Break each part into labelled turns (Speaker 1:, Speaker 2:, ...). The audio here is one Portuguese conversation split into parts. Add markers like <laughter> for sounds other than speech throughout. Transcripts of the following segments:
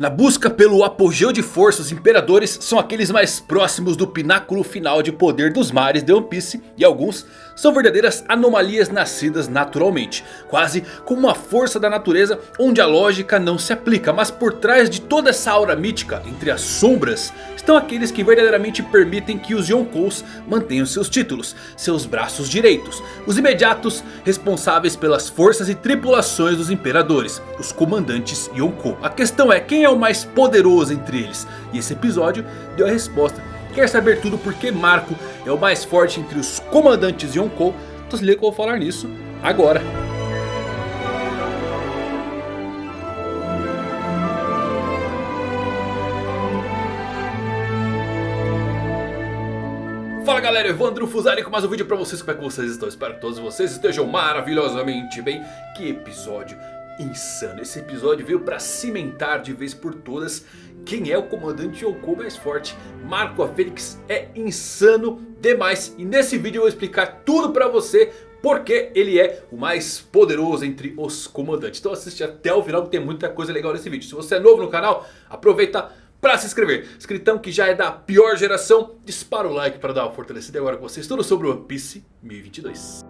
Speaker 1: Na busca pelo apogeu de força, os imperadores são aqueles mais próximos do pináculo final de poder dos mares de One Piece. E alguns são verdadeiras anomalias nascidas naturalmente. Quase como uma força da natureza onde a lógica não se aplica. Mas por trás de toda essa aura mítica, entre as sombras, estão aqueles que verdadeiramente permitem que os Yonkous mantenham seus títulos. Seus braços direitos. Os imediatos responsáveis pelas forças e tripulações dos imperadores. Os comandantes Yonkou. A questão é quem é o mais poderoso entre eles? E esse episódio deu a resposta. Quer saber tudo porque Marco é o mais forte entre os comandantes Yonkou? Então se liga que eu vou falar nisso agora. Fala galera, Evandro Fusari com mais um vídeo pra vocês, como é que vocês estão? Espero que todos vocês estejam maravilhosamente bem Que episódio insano, esse episódio veio pra cimentar de vez por todas quem é o comandante Yonkou mais forte. Marco a Fênix é insano demais. E nesse vídeo eu vou explicar tudo pra você. Porque ele é o mais poderoso entre os comandantes. Então assiste até o final que tem muita coisa legal nesse vídeo. Se você é novo no canal, aproveita para se inscrever. Escritão que já é da pior geração. Dispara o like para dar uma fortalecida agora com vocês. Tudo sobre o One Piece 1022.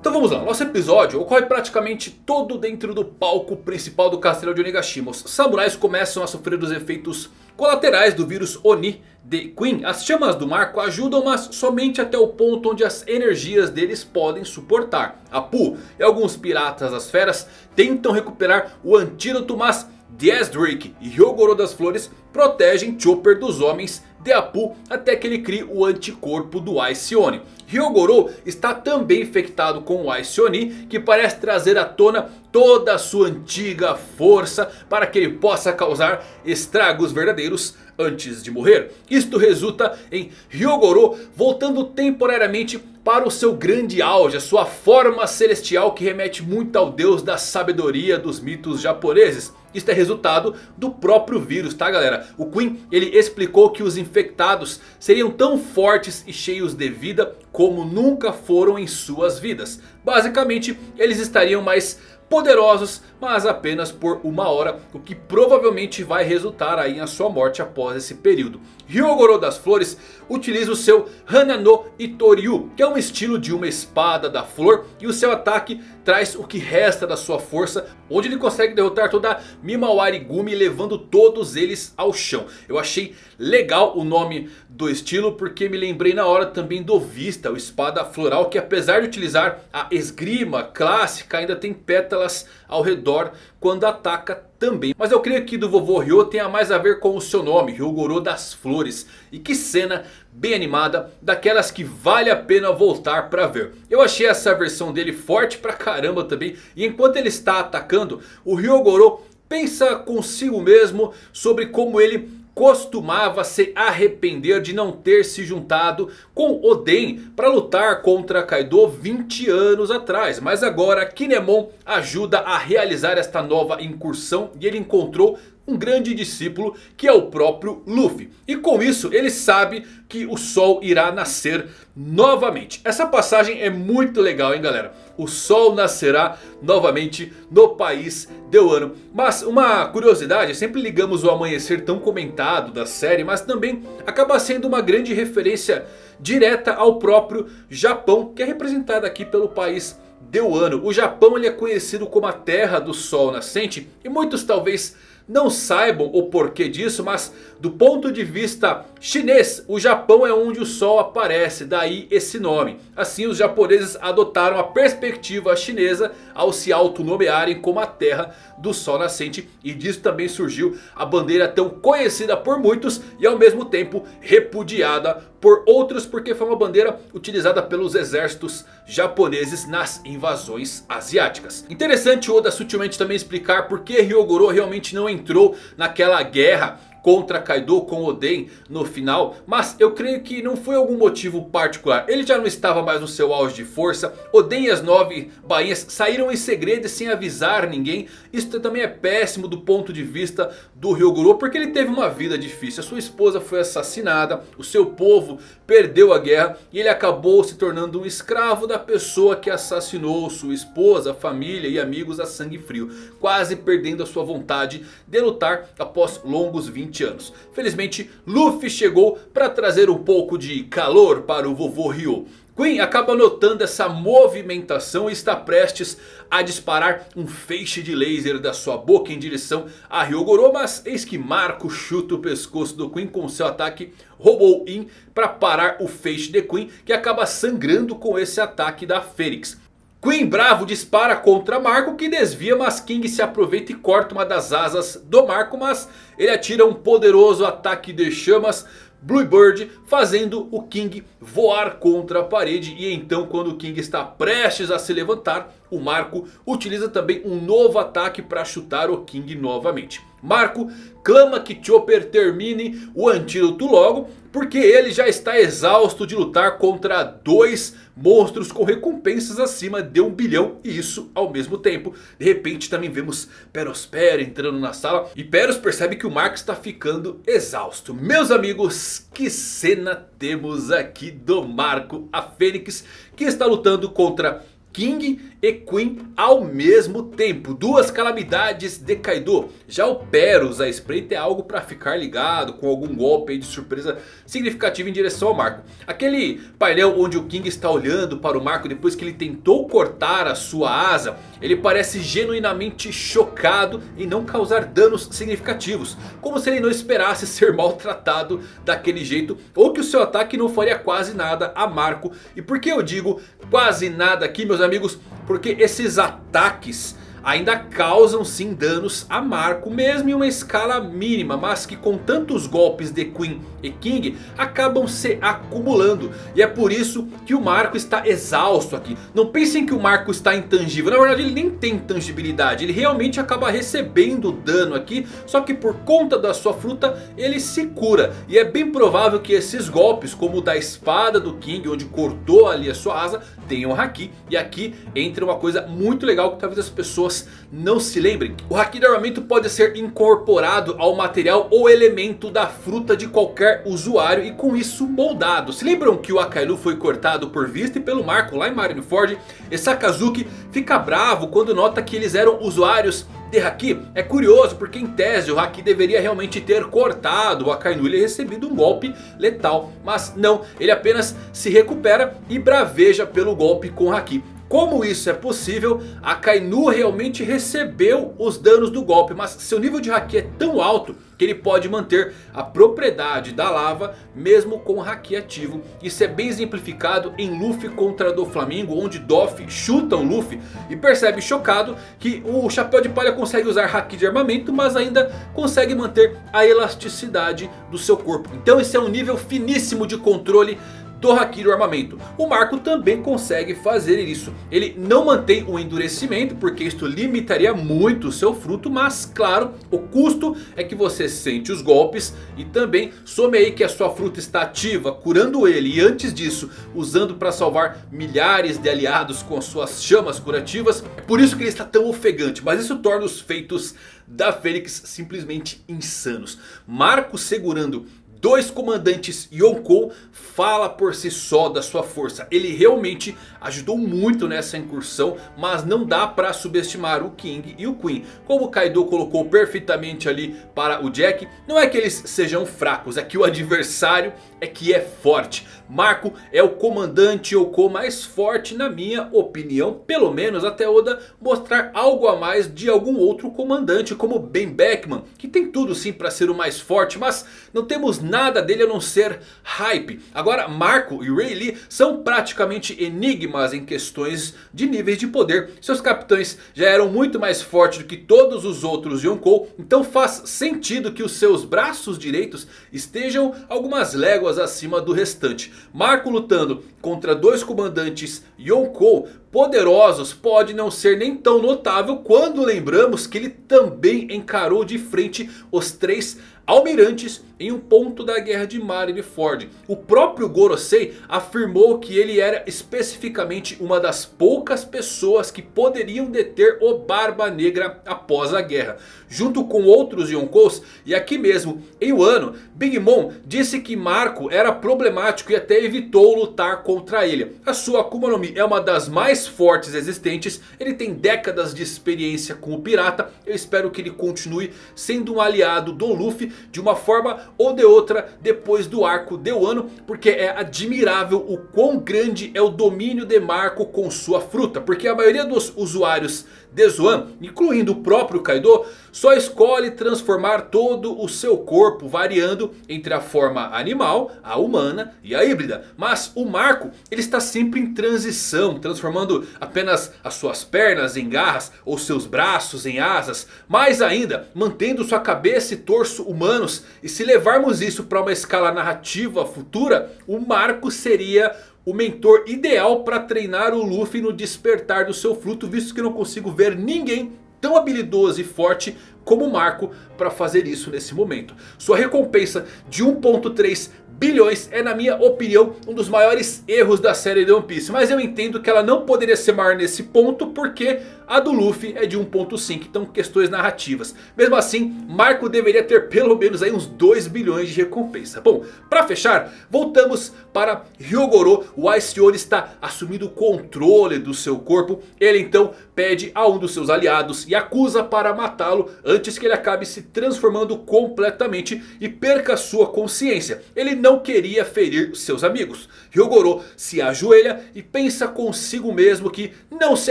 Speaker 1: Então vamos lá, nosso episódio ocorre praticamente todo dentro do palco principal do castelo de Onigashima. Os samurais começam a sofrer os efeitos colaterais do vírus Oni de Queen. As chamas do marco ajudam, mas somente até o ponto onde as energias deles podem suportar. Apu e alguns piratas das feras tentam recuperar o antídoto, mas Drake e Hyogoro das Flores protegem Chopper dos homens de Apu até que ele crie o anticorpo do Ice Oni. Hyogoro está também infectado com o Ice Oni que parece trazer à tona toda a sua antiga força para que ele possa causar estragos verdadeiros antes de morrer. Isto resulta em Hyogoro voltando temporariamente para o seu grande auge, a sua forma celestial que remete muito ao deus da sabedoria dos mitos japoneses. Isto é resultado do próprio vírus, tá galera? O Queen ele explicou que os infectados seriam tão fortes e cheios de vida como nunca foram em suas vidas. Basicamente eles estariam mais poderosos, mas apenas por uma hora, o que provavelmente vai resultar aí em sua morte após esse período. Ryogoro das Flores utiliza o seu Hanano Itoryu, que é um estilo de uma espada da flor, e o seu ataque traz o que resta da sua força, onde ele consegue derrotar toda a Mimawari Gumi, levando todos eles ao chão. Eu achei legal o nome do estilo, porque me lembrei na hora também do Vista, o espada floral, que apesar de utilizar a esgrima clássica, ainda tem pétalas ao redor quando ataca também. Mas eu creio que do vovô Ryo tenha mais a ver com o seu nome, Ryogoro das Flores. E que cena bem animada, daquelas que vale a pena voltar para ver. Eu achei essa versão dele forte pra caramba também. E enquanto ele está atacando, o Ryogoro pensa consigo mesmo sobre como ele costumava se arrepender de não ter se juntado com Oden para lutar contra Kaido 20 anos atrás. Mas agora Kinemon ajuda a realizar esta nova incursão e ele encontrou um grande discípulo que é o próprio Luffy. E com isso ele sabe que o sol irá nascer novamente. Essa passagem é muito legal hein galera. O sol nascerá novamente no país de Wano. Mas uma curiosidade, sempre ligamos o amanhecer tão comentado da série. Mas também acaba sendo uma grande referência direta ao próprio Japão. Que é representado aqui pelo país de Wano. O Japão ele é conhecido como a terra do sol nascente. E muitos talvez não saibam o porquê disso, mas do ponto de vista chinês, o Japão é onde o sol aparece, daí esse nome. Assim os japoneses adotaram a perspectiva chinesa ao se autonomearem como a terra do sol nascente. E disso também surgiu a bandeira tão conhecida por muitos e ao mesmo tempo repudiada por outros. Porque foi uma bandeira utilizada pelos exércitos japoneses nas invasões asiáticas. Interessante Oda sutilmente também explicar por que Ryogoro realmente não entrou naquela guerra contra Kaido com Oden no final. Mas eu creio que não foi algum motivo particular. Ele já não estava mais no seu auge de força. Oden e as nove bainhas saíram em segredo e sem avisar ninguém. Isso também é péssimo do ponto de vista do Ryogoro. Porque ele teve uma vida difícil. A sua esposa foi assassinada. O seu povo perdeu a guerra. E ele acabou se tornando um escravo da pessoa que assassinou sua esposa, família e amigos a sangue frio. Quase perdendo a sua vontade de lutar após longos 20 anos. Felizmente Luffy chegou para trazer um pouco de calor para o vovô Ryo. Queen acaba notando essa movimentação e está prestes a disparar um feixe de laser da sua boca em direção a Ryogoro. Mas eis que Marco chuta o pescoço do Queen com seu ataque Robo-In para parar o feixe de Queen que acaba sangrando com esse ataque da Fênix. Queen bravo dispara contra Marco que desvia, mas King se aproveita e corta uma das asas do Marco. Mas ele atira um poderoso ataque de chamas Bluebird fazendo o King voar contra a parede. E então quando o King está prestes a se levantar, o Marco utiliza também um novo ataque para chutar o King novamente. Marco clama que Chopper termine o antídoto logo. Porque ele já está exausto de lutar contra dois monstros com recompensas acima de um bilhão. E isso ao mesmo tempo. De repente também vemos Perospero entrando na sala. E Peros percebe que o Marco está ficando exausto. Meus amigos, que cena temos aqui do Marco, a Fênix. Que está lutando contra King e Queen ao mesmo tempo. Duas calamidades de Kaido. Já o Peros, a espreita é algo para ficar ligado com algum golpe de surpresa significativo em direção ao Marco. Aquele painel onde o King está olhando para o Marco depois que ele tentou cortar a sua asa. Ele parece genuinamente chocado em não causar danos significativos. Como se ele não esperasse <laughs> ser maltratado daquele jeito. Ou que o seu ataque não faria quase nada a Marco. E por que eu digo quase nada aqui meus amigos? Porque esses ataques ainda causam sim danos a Marco. Mesmo em uma escala mínima. Mas que com tantos golpes de Queen e King acabam se acumulando. E é por isso que o Marco está exausto aqui. Não pensem que o Marco está intangível. Na verdade ele nem tem tangibilidade. Ele realmente acaba recebendo dano aqui. Só que por conta da sua fruta ele se cura. E é bem provável que esses golpes como o da espada do King. Onde cortou ali a sua asa. Tenham Haki. E aqui entra uma coisa muito legal que talvez as pessoas não se lembrem. O Haki de armamento pode ser incorporado ao material ou elemento da fruta de qualquer usuário e com isso moldado. Se lembram que o Akailu foi cortado por vista e pelo Marco lá em Marineford? E Sakazuki fica bravo quando nota que eles eram usuários de Haki. É curioso porque em tese o Haki deveria realmente ter cortado o Akainu e recebido um golpe letal. Mas não, ele apenas se recupera e braveja pelo golpe com Haki. Como isso é possível? A Kainu realmente recebeu os danos do golpe. Mas seu nível de Haki é tão alto que ele pode manter a propriedade da lava mesmo com Haki ativo. Isso é bem exemplificado em Luffy contra do Flamengo. Onde Doff chuta o Luffy e percebe chocado que o Chapéu de Palha consegue usar Haki de armamento. Mas ainda consegue manter a elasticidade do seu corpo. Então esse é um nível finíssimo de controle do Haki do armamento. O Marco também consegue fazer isso. Ele não mantém o endurecimento porque isto limitaria muito o seu fruto. Mas claro, o custo é que você sente os golpes. E também some aí que a sua fruta está ativa, curando ele. E antes disso, usando para salvar milhares de aliados com suas chamas curativas. É por isso que ele está tão ofegante. Mas isso torna os feitos da Fênix simplesmente insanos. Marco segurando dois comandantes Yonkou fala por si só da sua força. Ele realmente ajudou muito nessa incursão, mas não dá para subestimar o King e o Queen. Como o Kaido colocou perfeitamente ali para o Jack, não é que eles sejam fracos, é que o adversário é que é forte. Marco é o comandante Yonkou mais forte na minha opinião, pelo menos até Oda mostrar algo a mais de algum outro comandante como Ben Beckman, que tem tudo sim para ser o mais forte, mas não temos nada dele a não ser hype. Agora Marco e Rayleigh são praticamente enigmas em questões de níveis de poder. Seus capitães já eram muito mais fortes do que todos os outros Yonkou. Então faz sentido que os seus braços direitos estejam algumas léguas acima do restante. Marco lutando contra dois comandantes Yonkou poderosos pode não ser nem tão notável quando lembramos que ele também encarou de frente os três almirantes em um ponto da guerra de Marineford. O próprio Gorosei afirmou que ele era especificamente uma das poucas pessoas que poderiam deter o Barba Negra após a guerra. Junto com outros Yonkous e aqui mesmo em Wano, Big Mom disse que Marco era problemático e até evitou lutar contra ele. A sua Akuma no Mi é uma das mais fortes existentes, ele tem décadas de experiência com o pirata. Eu espero que ele continue sendo um aliado do Luffy de uma forma ou de outra depois do arco de Wano. Porque é admirável o quão grande é o domínio de Marco com sua fruta. Porque a maioria dos usuários de Zoan, incluindo o próprio Kaido, só escolhe transformar todo o seu corpo, variando entre a forma animal, a humana e a híbrida. Mas o Marco, ele está sempre em transição, transformando apenas as suas pernas em garras ou seus braços em asas. Mais ainda, mantendo sua cabeça e torso humanos. E se levarmos isso para uma escala narrativa futura, o Marco seria o mentor ideal para treinar o Luffy no despertar do seu fruto. Visto que não consigo ver ninguém tão habilidoso e forte como Marco para fazer isso nesse momento. Sua recompensa de 1.3 bilhões é na minha opinião um dos maiores erros da série de One Piece. Mas eu entendo que ela não poderia ser maior nesse ponto porque a do Luffy é de 1.5, então questões narrativas. Mesmo assim, Marco deveria ter pelo menos aí uns 2 bilhões de recompensa. Bom, para fechar, voltamos para Ryogoro. O Ice One está assumindo o controle do seu corpo. Ele então pede a um dos seus aliados e acusa para matá-lo antes que ele acabe se transformando completamente e perca sua consciência. Ele não queria ferir seus amigos. Ryogoro se ajoelha e pensa consigo mesmo que não se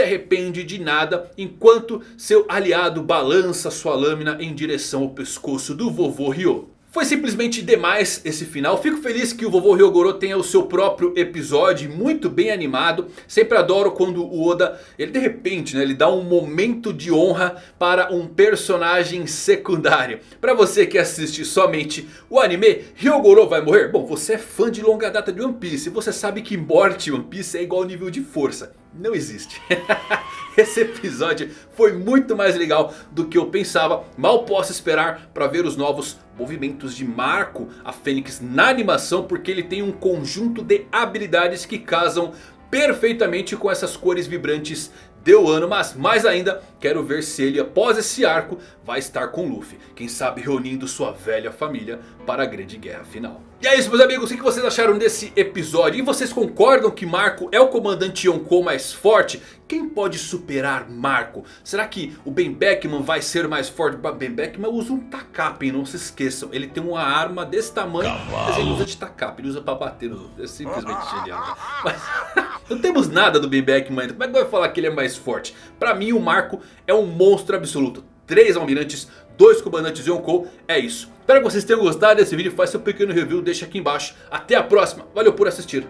Speaker 1: arrepende de nada enquanto seu aliado balança sua lâmina em direção ao pescoço do vovô Ryo. Foi simplesmente demais esse final. Fico feliz que o vovô Ryogoro tenha o seu próprio episódio. Muito bem animado. Sempre adoro quando o Oda, ele de repente, né, ele dá um momento de honra para um personagem secundário. Para você que assiste somente o anime, Ryogoro vai morrer? Bom, você é fã de longa data de One Piece. Você sabe que morte em One Piece é igual ao nível de força. Não existe. <laughs> Esse episódio foi muito mais legal do que eu pensava. Mal posso esperar para ver os novos movimentos de Marco, a Fênix, na animação. Porque ele tem um conjunto de habilidades que casam perfeitamente com essas cores vibrantes deu ano, mas mais ainda quero ver se ele após esse arco vai estar com Luffy. Quem sabe reunindo sua velha família para a grande guerra final. E é isso meus amigos, o que vocês acharam desse episódio? E vocês concordam que Marco é o comandante Yonkou mais forte? Quem pode superar Marco? Será que o Ben Beckman vai ser mais forte? Ben Beckman usa um Takap, não se esqueçam. Ele tem uma arma desse tamanho, mas ele usa de Takap, ele usa para bater. É simplesmente genial. Mas <laughs> não temos nada do Ben Beckman ainda, como é que vai falar que ele é mais forte? Pra mim o Marco é um monstro absoluto. Três almirantes, dois comandantes Yonkou, é isso. Espero que vocês tenham gostado desse vídeo. Faz seu pequeno review, deixa aqui embaixo. Até a próxima. Valeu por assistir.